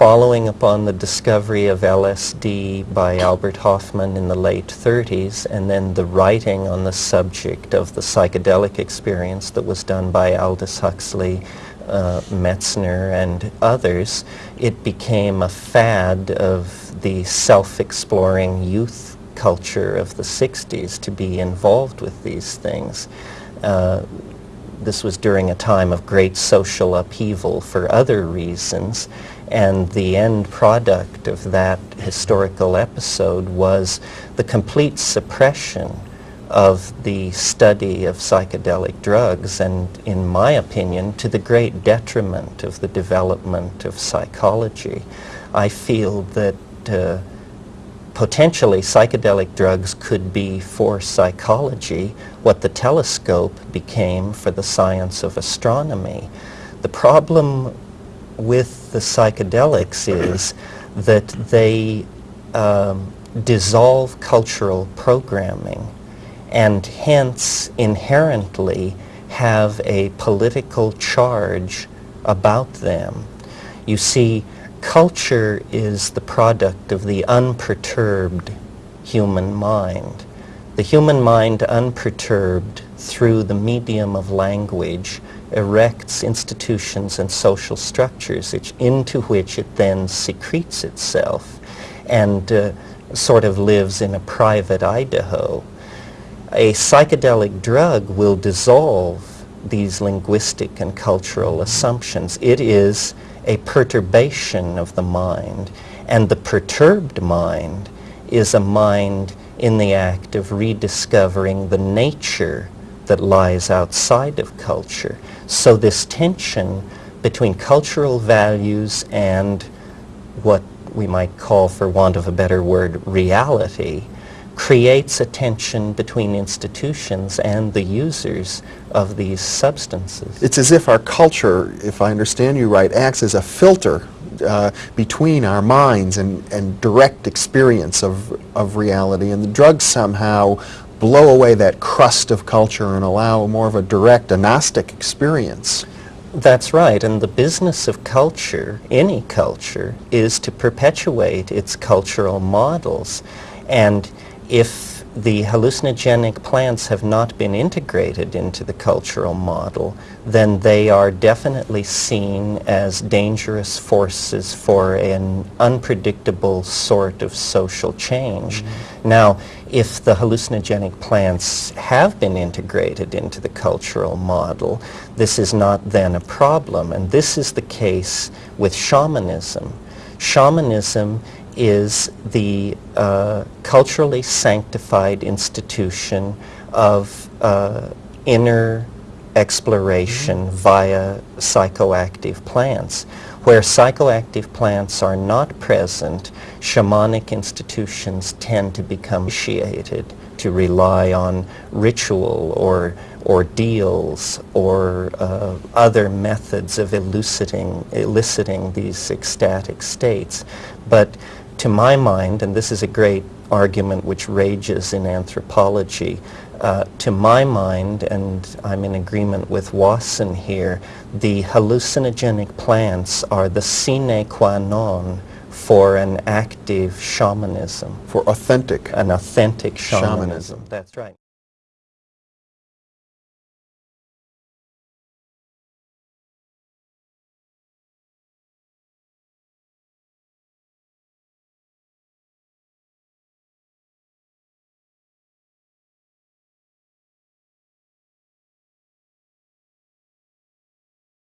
following upon the discovery of LSD by Albert Hofmann in the late 30s and then the writing on the subject of the psychedelic experience that was done by Aldous Huxley, uh, Metzner and others, it became a fad of the self-exploring youth culture of the 60s to be involved with these things. Uh, this was during a time of great social upheaval for other reasons, and the end product of that historical episode was the complete suppression of the study of psychedelic drugs and, in my opinion, to the great detriment of the development of psychology. I feel that uh, potentially psychedelic drugs could be for psychology what the telescope became for the science of astronomy. The problem with the psychedelics is that they um, dissolve cultural programming and hence inherently have a political charge about them. You see, Culture is the product of the unperturbed human mind. The human mind unperturbed through the medium of language erects institutions and social structures which, into which it then secretes itself and uh, sort of lives in a private Idaho. A psychedelic drug will dissolve these linguistic and cultural assumptions. It is a perturbation of the mind. And the perturbed mind is a mind in the act of rediscovering the nature that lies outside of culture. So this tension between cultural values and what we might call, for want of a better word, reality, creates a tension between institutions and the users of these substances. It's as if our culture, if I understand you right, acts as a filter uh, between our minds and, and direct experience of, of reality, and the drugs somehow blow away that crust of culture and allow more of a direct, agnostic experience. That's right, and the business of culture, any culture, is to perpetuate its cultural models. And if the hallucinogenic plants have not been integrated into the cultural model, then they are definitely seen as dangerous forces for an unpredictable sort of social change. Mm -hmm. Now, if the hallucinogenic plants have been integrated into the cultural model, this is not then a problem, and this is the case with shamanism. Shamanism is the uh, culturally sanctified institution of uh, inner exploration mm -hmm. via psychoactive plants. Where psychoactive plants are not present, shamanic institutions tend to become initiated to rely on ritual or ordeals or uh, other methods of eliciting, eliciting these ecstatic states. But to my mind, and this is a great argument which rages in anthropology, uh, to my mind, and I'm in agreement with Wasson here, the hallucinogenic plants are the sine qua non for an active shamanism. For authentic. An authentic shamanism. shamanism. That's right.